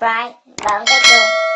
subscribe và ấn cái chuông.